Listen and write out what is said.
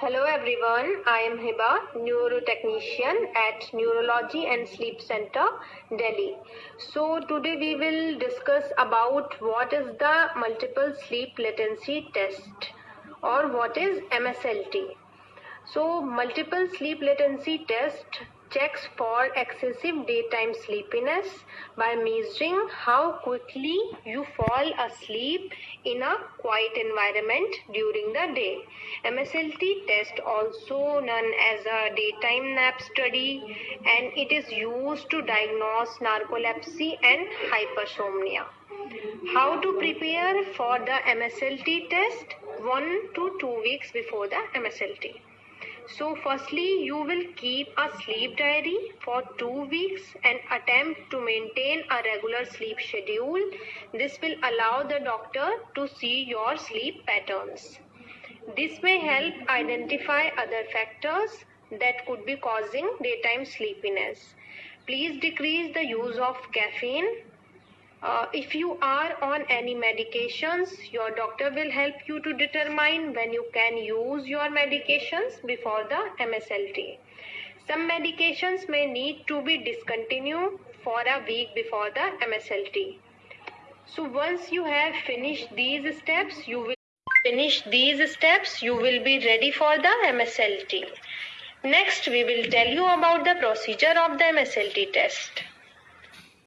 Hello everyone, I am Hiba, neurotechnician at Neurology and Sleep Center, Delhi. So today we will discuss about what is the multiple sleep latency test or what is MSLT. So multiple sleep latency test checks for excessive daytime sleepiness by measuring how quickly you fall asleep in a quiet environment during the day. MSLT test also known as a daytime nap study and it is used to diagnose narcolepsy and hypersomnia. How to prepare for the MSLT test? 1 to 2 weeks before the MSLT. So firstly, you will keep a sleep diary for two weeks and attempt to maintain a regular sleep schedule. This will allow the doctor to see your sleep patterns. This may help identify other factors that could be causing daytime sleepiness. Please decrease the use of caffeine uh, if you are on any medications, your doctor will help you to determine when you can use your medications before the MSLT. Some medications may need to be discontinued for a week before the MSLT. So once you have finished these steps, you will finish these steps, you will be ready for the MSLT. Next, we will tell you about the procedure of the MSLT test.